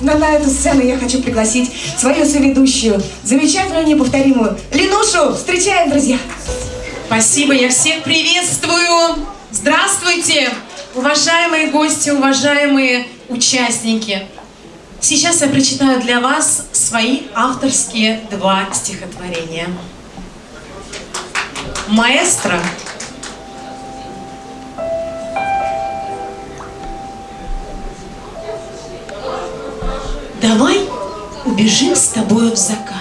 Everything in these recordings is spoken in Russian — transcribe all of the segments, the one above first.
но на эту сцену я хочу пригласить свою соведущую, замечательную, неповторимую Ленушу. Встречаем, друзья! Спасибо, я всех приветствую! Здравствуйте, уважаемые гости, уважаемые участники! Сейчас я прочитаю для вас свои авторские два стихотворения. Маэстро Давай убежим с тобою в закат,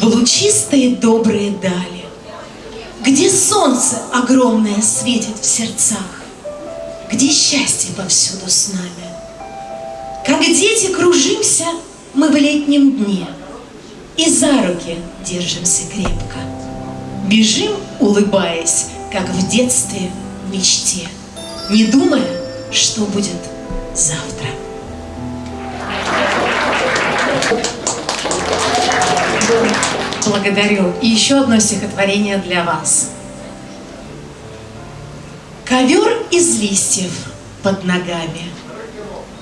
В лучистые добрые дали, Где солнце огромное светит в сердцах, Где счастье повсюду с нами. Как дети кружимся мы в летнем дне И за руки держимся крепко. Бежим, улыбаясь, как в детстве в мечте, Не думая, что будет завтра. Благодарю. И еще одно стихотворение для вас. Ковер из листьев под ногами.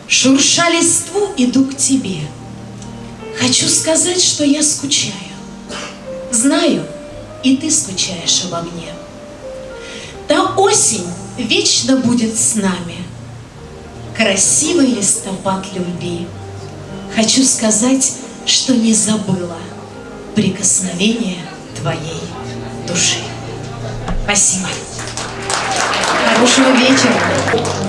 Шурша листву, иду к тебе. Хочу сказать, что я скучаю. Знаю, и ты скучаешь обо мне. Та осень вечно будет с нами. Красивый листопад любви. Хочу сказать, что не забыла прикосновение твоей души. Спасибо. Хорошего вечера.